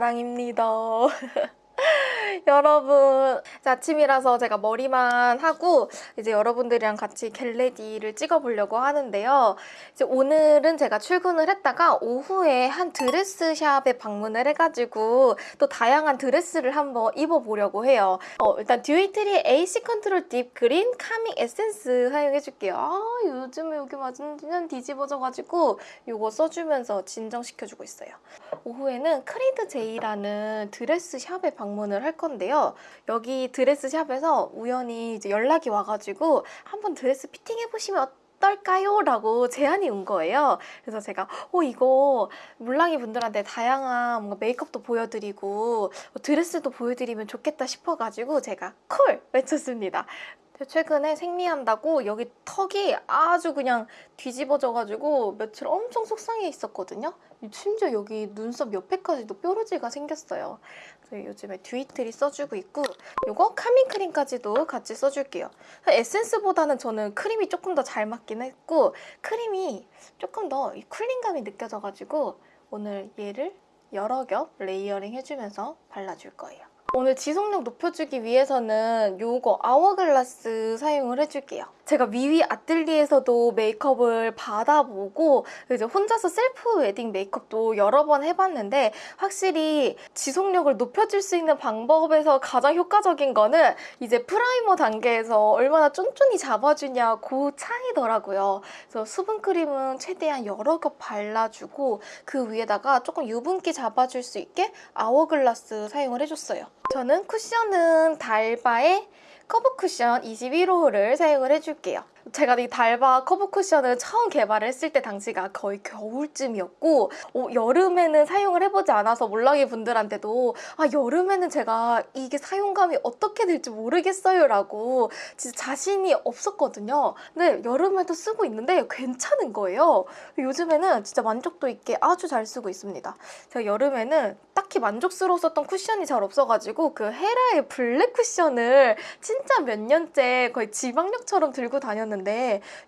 아랑입니다 여러분. 아침이라서 제가 머리만 하고 이제 여러분들이랑 같이 get ready를 찍어보려고 하는데요. 이제 오늘은 제가 출근을 했다가 오후에 한 드레스 shop에 방문을 해가지고 또 다양한 드레스를 한번 입어보려고 해요. 어, 일단 듀이트리 AC control deep green calming 에센스 사용해줄게요. 아 요즘에 여기 완전 뒤집어져가지고 이거 써주면서 진정시켜주고 있어요. 오후에는 크리드 제이라는 드레스 shop에 방문을 할 건데 요. 여기 드레스 shop에서 우연히 이제 연락이 와가지고 한번 드레스 fitting해보시면 어떨까요? 라고 제안이 온 거예요. 그래서 제가 어 이거 몰랑이 분들한테 다양한 뭔가 메이크업도 보여드리고 드레스도 보여드리면 좋겠다 싶어가지고 제가 call 외쳤습니다. 최근에 생리한다고 여기 턱이 아주 그냥 뒤집어져가지고 며칠 엄청 속상해 있었거든요. 심지어 여기 눈썹 옆에까지도 뾰루지가 생겼어요. 그래서 요즘에 듀이트리 써주고 있고 이거 calming 크림까지도 같이 써줄게요. 에센스보다는 저는 크림이 조금 더 잘 맞긴 했고 크림이 조금 더 cooling감이 느껴져가지고 오늘 얘를 여러 겹 layering 해주면서 발라줄 거예요. 오늘 지속력 높여주기 위해서는 요거 아워글라스 사용을 해줄게요. 제가 미위 아뜰리에에서도 메이크업을 받아보고 이제 혼자서 셀프 웨딩 메이크업도 여러 번 해봤는데 확실히 지속력을 높여줄 수 있는 방법에서 가장 효과적인 거는 이제 primer 단계에서 얼마나 쫀쫀히 잡아주냐 그 차이더라고요. 그래서 수분크림은 최대한 여러 겹 발라주고 그 위에다가 조금 유분기 잡아줄 수 있게 아워글라스 사용을 해줬어요. 저는 쿠션은 달바의 커버 쿠션 21호를 사용을 해줄게요. 제가 이 달바 커버 쿠션을 처음 개발을 했을 때 당시가 거의 겨울쯤이었고 어, 여름에는 사용을 해보지 않아서 몰랑이 분들한테도 아 여름에는 제가 이게 사용감이 어떻게 될지 모르겠어요 라고 진짜 자신이 없었거든요. 근데 여름에도 쓰고 있는데 괜찮은 거예요. 요즘에는 진짜 만족도 있게 아주 잘 쓰고 있습니다. 제가 여름에는 딱히 만족스러웠던 쿠션이 잘 없어가지고 그 헤라의 블랙 쿠션을 진짜 몇 년째 거의 지박령처럼 들고 다녔는데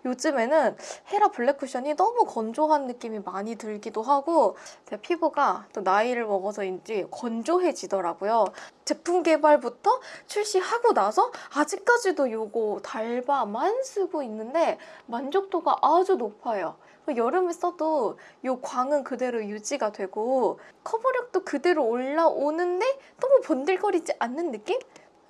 요즘에는 헤라 블랙 쿠션이 너무 건조한 느낌이 많이 들기도 하고 제 피부가 또 나이를 먹어서인지 건조해지더라고요. 제품 개발부터 출시하고 나서 아직까지도 이거 달바만 쓰고 있는데 만족도가 아주 높아요. 여름에 써도 이 광은 그대로 유지가 되고 커버력도 그대로 올라오는데 너무 번들거리지 않는 느낌?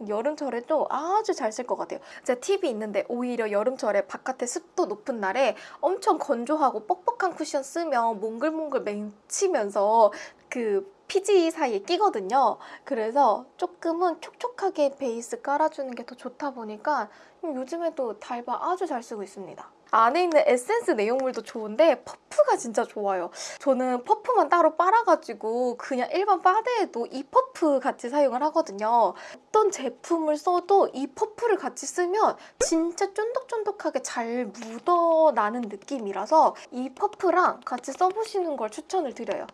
여름철에도 아주 잘 쓸 것 같아요. 제가 팁이 있는데 오히려 여름철에 바깥에 습도 높은 날에 엄청 건조하고 뻑뻑한 쿠션 쓰면 몽글몽글 맹치면서 그 피지 사이에 끼거든요. 그래서 조금은 촉촉하게 베이스 깔아주는 게 더 좋다 보니까 요즘에도 달바 아주 잘 쓰고 있습니다. 안에 있는 에센스 내용물도 좋은데 퍼프가 진짜 좋아요. 저는 퍼프만 따로 빨아가지고 그냥 일반 파데에도 이 퍼프 같이 사용을 하거든요. 어떤 제품을 써도 이 퍼프를 같이 쓰면 진짜 쫀득쫀득하게 잘 묻어나는 느낌이라서 이 퍼프랑 같이 써보시는 걸 추천을 드려요.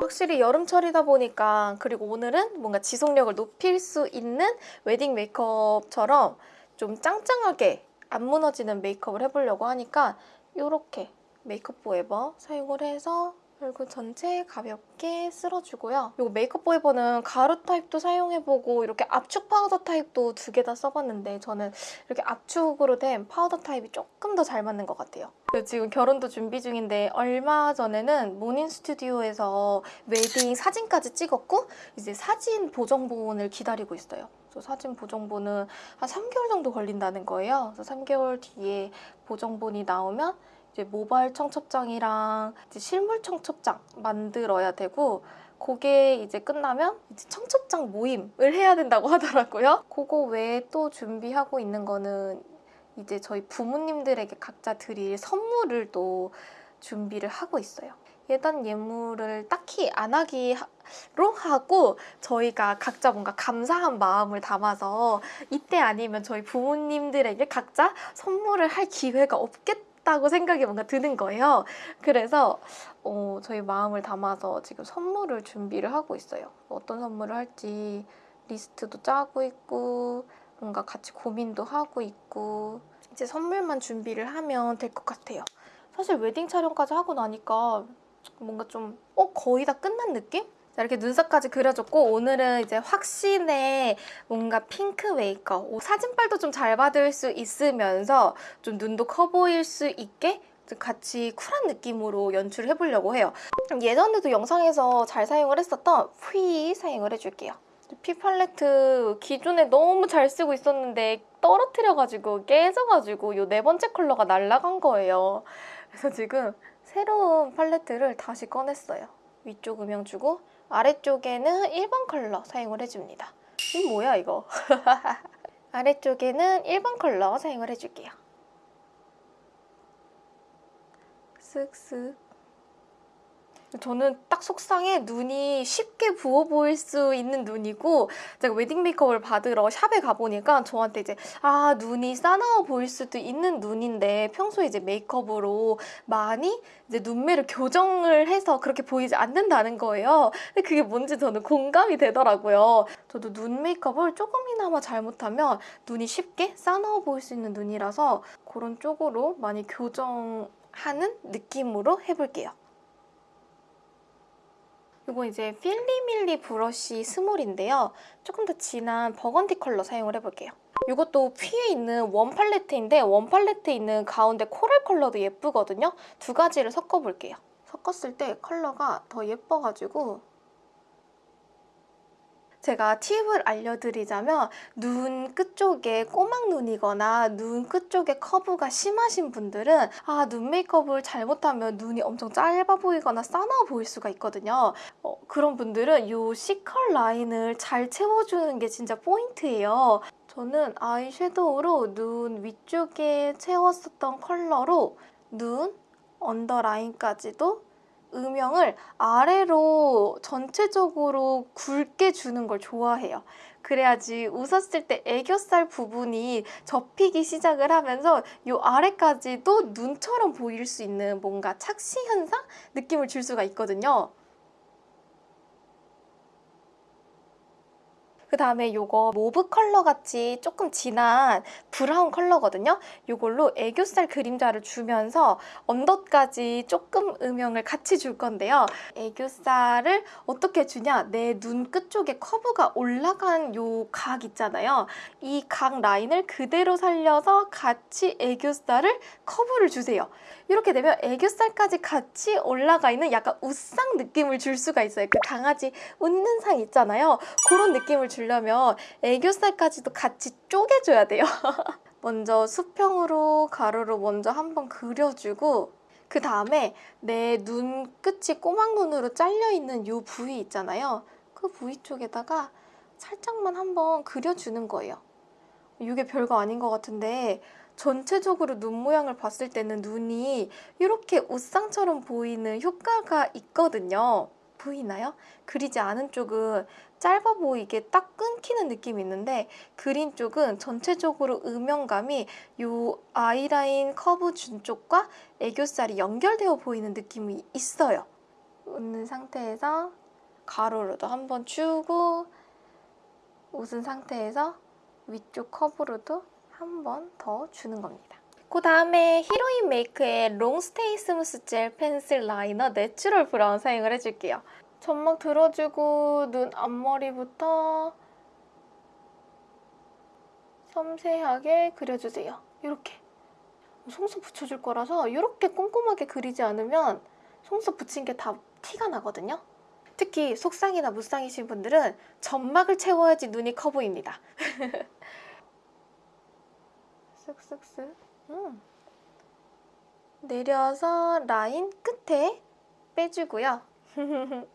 확실히 여름철이다 보니까 그리고 오늘은 뭔가 지속력을 높일 수 있는 웨딩 메이크업처럼 좀 짱짱하게 안 무너지는 메이크업을 해보려고 하니까 이렇게 메이크업 포에버 사용을 해서 얼굴 전체 가볍게 쓸어주고요. 이 메이크업 포에버는 가루 타입도 사용해보고 이렇게 압축 파우더 타입도 두 개 다 써봤는데 저는 이렇게 압축으로 된 파우더 타입이 조금 더 잘 맞는 것 같아요. 지금 결혼도 준비 중인데 얼마 전에는 모닝 스튜디오에서 웨딩 사진까지 찍었고 이제 사진 보정본을 기다리고 있어요. 사진 보정본은 한 3개월 정도 걸린다는 거예요. 그래서 3개월 뒤에 보정본이 나오면 이제 모바일 청첩장이랑 이제 실물 청첩장 만들어야 되고 그게 이제 끝나면 이제 청첩장 모임을 해야 된다고 하더라고요. 그거 외에 또 준비하고 있는 거는 이제 저희 부모님들에게 각자 드릴 선물을 또 준비를 하고 있어요. 예단 예물을 딱히 안 하기로 하고 저희가 각자 뭔가 감사한 마음을 담아서 이때 아니면 저희 부모님들에게 각자 선물을 할 기회가 없겠다고 생각이 뭔가 드는 거예요. 그래서 어, 저희 마음을 담아서 지금 선물을 준비를 하고 있어요. 어떤 선물을 할지 리스트도 짜고 있고 뭔가 같이 고민도 하고 있고 이제 선물만 준비를 하면 될 것 같아요. 사실 웨딩 촬영까지 하고 나니까 뭔가 좀 어? 거의 다 끝난 느낌? 자, 이렇게 눈썹까지 그려줬고 오늘은 이제 확신의 뭔가 핑크 메이크업 오, 사진빨도 좀 잘 받을 수 있으면서 좀 눈도 커 보일 수 있게 좀 같이 쿨한 느낌으로 연출을 해보려고 해요. 예전에도 영상에서 잘 사용을 했었던 퓌 사용을 해줄게요. 퓌 팔레트 기존에 너무 잘 쓰고 있었는데 떨어뜨려가지고 깨져가지고 이 네 번째 컬러가 날라간 거예요. 그래서 지금 새로운 팔레트를 다시 꺼냈어요. 위쪽 음영 주고 아래쪽에는 1번 컬러 사용을 해줍니다. 이 뭐야 이거? 아래쪽에는 1번 컬러 사용을 해줄게요. 쓱쓱 저는 딱 속상해 눈이 쉽게 부어 보일 수 있는 눈이고 제가 웨딩 메이크업을 받으러 샵에 가보니까 저한테 이제 아 눈이 싸나워 보일 수도 있는 눈인데 평소에 이제 메이크업으로 많이 이제 눈매를 교정을 해서 그렇게 보이지 않는다는 거예요. 근데 그게 뭔지 저는 공감이 되더라고요. 저도 눈 메이크업을 조금이나마 잘못하면 눈이 쉽게 싸나워 보일 수 있는 눈이라서 그런 쪽으로 많이 교정하는 느낌으로 해볼게요. 이거 이제 필리밀리 브러쉬 스몰인데요. 조금 더 진한 버건디 컬러 사용을 해볼게요. 이것도 퓌에 있는 원 팔레트인데 원 팔레트에 있는 가운데 코랄 컬러도 예쁘거든요. 두 가지를 섞어볼게요. 섞었을 때 컬러가 더 예뻐가지고 제가 팁을 알려드리자면 눈 끝쪽에 꼬막 눈이거나 눈 끝쪽에 커브가 심하신 분들은 아, 눈 메이크업을 잘못하면 눈이 엄청 짧아 보이거나 싸나워 보일 수가 있거든요. 어, 그런 분들은 이 C컬 라인을 잘 채워주는 게 진짜 포인트예요. 저는 아이섀도우로 눈 위쪽에 채웠었던 컬러로 눈 언더라인까지도 음영을 아래로 전체적으로 굵게 주는 걸 좋아해요. 그래야지 웃었을 때 애교살 부분이 접히기 시작을 하면서 이 아래까지도 눈처럼 보일 수 있는 뭔가 착시 현상 느낌을 줄 수가 있거든요. 그 다음에 이거 mauve 컬러 같이 조금 진한 브라운 컬러거든요. 이걸로 애교살 그림자를 주면서 언더까지 조금 음영을 같이 줄 건데요. 애교살을 어떻게 주냐? 내 눈 끝쪽에 커브가 올라간 요 각 있잖아요. 이 각 라인을 그대로 살려서 같이 애교살을 커브를 주세요. 이렇게 되면 애교살까지 같이 올라가 있는 약간 웃상 느낌을 줄 수가 있어요. 그 강아지 웃는 상 있잖아요. 그런 느낌을 주려면 애교살까지도 같이 쪼개줘야 돼요. 먼저 수평으로 가로로 먼저 한번 그려주고 그 다음에 내 눈 끝이 꼬막 눈으로 잘려있는 이 부위 있잖아요. 그 부위 쪽에다가 살짝만 한번 그려주는 거예요. 이게 별거 아닌 것 같은데 전체적으로 눈 모양을 봤을 때는 눈이 이렇게 옷상처럼 보이는 효과가 있거든요. 보이나요? 그리지 않은 쪽은 짧아 보이게 딱 끊기는 느낌이 있는데 그린 쪽은 전체적으로 음영감이 이 아이라인 커브 준 쪽과 애교살이 연결되어 보이는 느낌이 있어요. 웃는 상태에서 가로로도 한번 주고 웃은 상태에서 위쪽 커브로도 한 번 더 주는 겁니다. 그 다음에 히로인 메이크의 Long Stay Smooth Gel Pencil Liner Natural Brown 사용을 해줄게요. 점막 들어주고 눈 앞머리부터 섬세하게 그려주세요. 이렇게. 속눈썹 붙여줄 거라서 이렇게 꼼꼼하게 그리지 않으면 속눈썹 붙인 게 다 티가 나거든요. 특히 속상이나 무쌍이신 분들은 점막을 채워야지 눈이 커 보입니다. 쓱쓱쓱 음. 내려서 라인 끝에 빼주고요.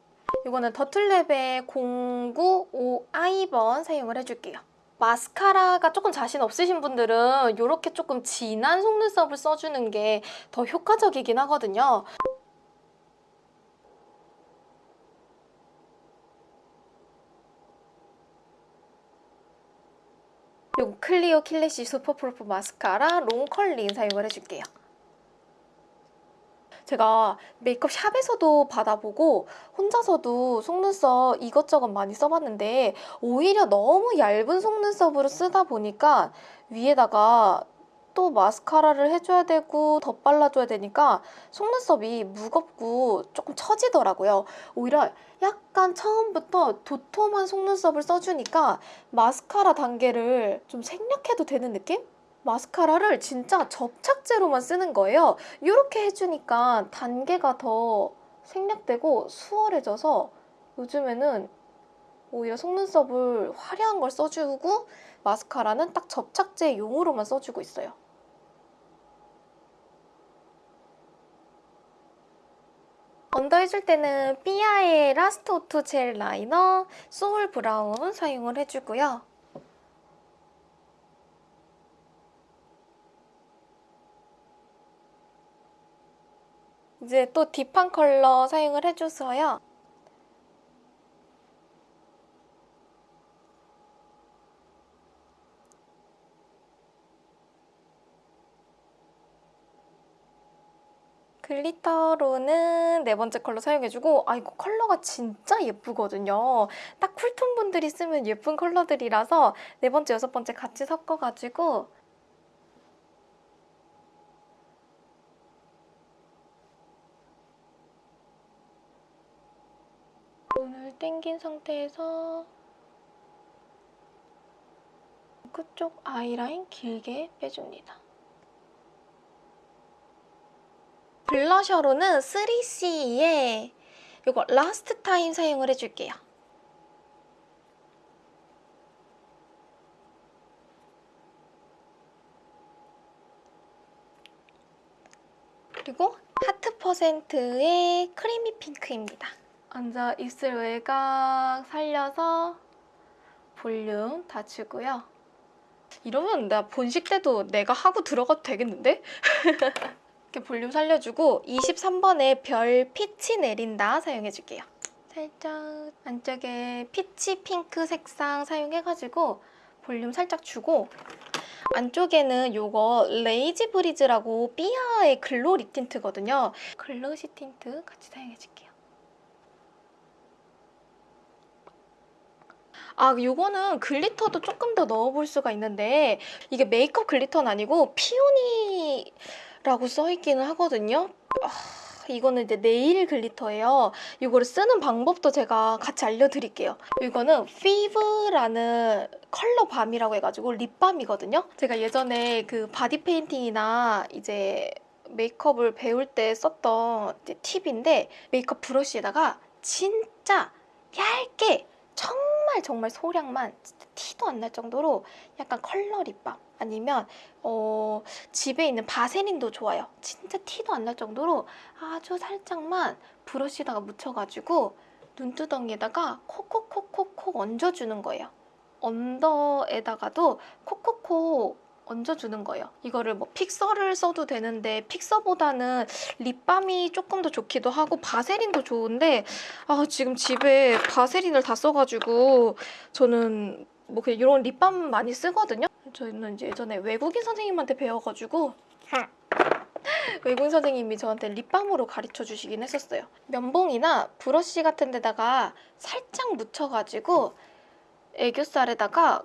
이거는 더툴랩의 095i번 사용을 해줄게요. 마스카라가 조금 자신 없으신 분들은 이렇게 조금 진한 속눈썹을 써주는 게 더 효과적이긴 하거든요. 그리고 클리오 Kill Lash Superproof Mascara Long Curling 사용을 해줄게요. 제가 메이크업 샵에서도 받아보고 혼자서도 속눈썹 이것저것 많이 써봤는데 오히려 너무 얇은 속눈썹으로 쓰다 보니까 위에다가 또 마스카라를 해줘야 되고 덧 발라줘야 되니까 속눈썹이 무겁고 조금 처지더라고요. 오히려 약간 처음부터 도톰한 속눈썹을 써주니까 마스카라 단계를 좀 생략해도 되는 느낌? 마스카라를 진짜 접착제로만 쓰는 거예요. 이렇게 해주니까 단계가 더 생략되고 수월해져서 요즘에는 오히려 속눈썹을 화려한 걸 써주고 마스카라는 딱 접착제용으로만 써주고 있어요. 언더 해줄 때는 삐아의 Last Auto Gel Liner Soul Brown 사용을 해주고요. 이제 또 deep한 컬러 사용을 해줘서요. 글리터로는 네 번째 컬러 사용해주고 아 이거 컬러가 진짜 예쁘거든요. 딱 쿨톤 분들이 쓰면 예쁜 컬러들이라서 네 번째, 여섯 번째 같이 섞어가지고 눈을 땡긴 상태에서 그쪽 아이라인 길게 빼줍니다. 블러셔로는 3CE의 이거 Last Time 사용을 해줄게요. 그리고 하트 퍼센트의 Creamy Pink입니다. 먼저 입술 외곽 살려서 볼륨 다 주고요. 이러면 나 본식 때도 내가 하고 들어가도 되겠는데? 이렇게 볼륨 살려주고 23번에 별 피치 내린다 사용해줄게요. 살짝 안쪽에 피치 핑크 색상 사용해가지고 볼륨 살짝 주고 안쪽에는 요거 Lazy Breeze라고 삐아의 Glow Lip Tint거든요. glossy tint 같이 사용해줄게요. 아, 요거는 글리터도 조금 더 넣어볼 수가 있는데 이게 메이크업 글리터는 아니고 Peony 라고 써있기는 하거든요. 아, 이거는 이제 네일 글리터예요. 이거를 쓰는 방법도 제가 같이 알려드릴게요. 이거는 피브라는 Color Balm이라고 해가지고 립밤이거든요. 제가 예전에 그 바디 페인팅이나 이제 메이크업을 배울 때 썼던 팁인데 메이크업 브러쉬에다가 진짜 얇게 정말 정말 소량만 티도 안 날 정도로 약간 컬러 립밤 아니면 어, 집에 있는 바세린도 좋아요. 진짜 티도 안 날 정도로 아주 살짝만 브러쉬에다가 묻혀가지고 눈두덩이에다가 콕콕콕콕콕 얹어주는 거예요. 언더에다가도 콕콕콕 얹어주는 거예요. 이거를 뭐 픽서를 써도 되는데 픽서보다는 립밤이 조금 더 좋기도 하고 바세린도 좋은데 아 지금 집에 바세린을 다 써가지고 저는 뭐 그냥 이런 립밤 많이 쓰거든요. 저는 이제 예전에 외국인 선생님한테 배워가지고 외국인 선생님이 저한테 립밤으로 가르쳐 주시긴 했었어요. 면봉이나 브러쉬 같은 데다가 살짝 묻혀가지고 애교살에다가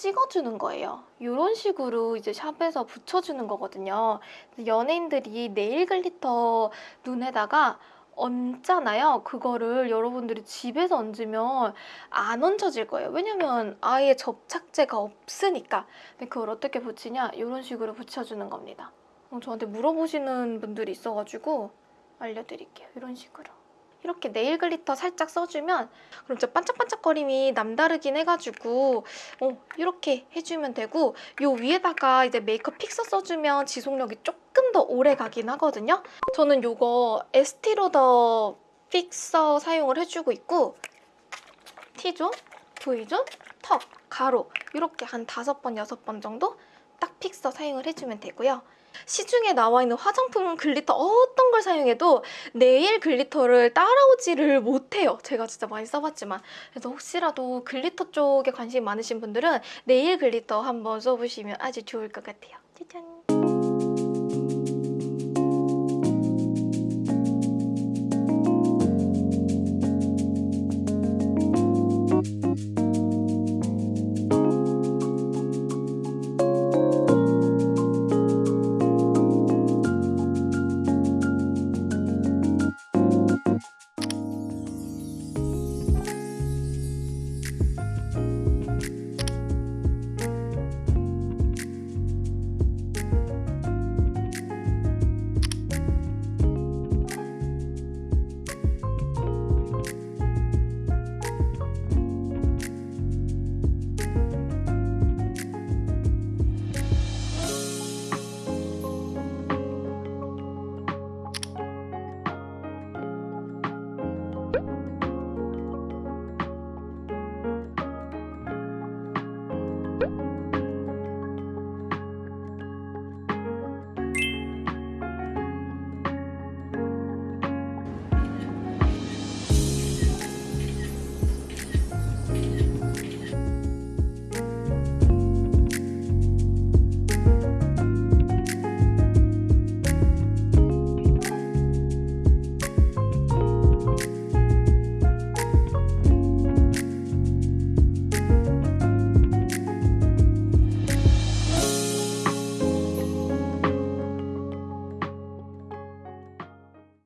찍어주는 거예요. 이런 식으로 이제 샵에서 붙여주는 거거든요. 연예인들이 네일 글리터 눈에다가 얹잖아요. 그거를 여러분들이 집에서 얹으면 안 얹혀질 거예요. 왜냐면 아예 접착제가 없으니까. 근데 그걸 어떻게 붙이냐? 이런 식으로 붙여주는 겁니다. 어, 저한테 물어보시는 분들이 있어가지고 알려드릴게요. 이런 식으로. 이렇게 네일 글리터 살짝 써주면 그럼 저 반짝반짝거림이 남다르긴 해가지고 어, 이렇게 해주면 되고 요 위에다가 이제 메이크업 픽서 써주면 지속력이 조금 더 오래 가긴 하거든요. 저는 요거 에스티로더 픽서 사용을 해주고 있고 T존, V존, 턱, 가로 이렇게 한 다섯 번, 여섯 번 정도 딱 픽서 사용을 해주면 되고요. 시중에 나와 있는 화장품 글리터 어떤 걸 사용해도 네일 글리터를 따라오지를 못해요. 제가 진짜 많이 써봤지만. 그래서 혹시라도 글리터 쪽에 관심 많으신 분들은 네일 글리터 한번 써보시면 아주 좋을 것 같아요. 짜잔!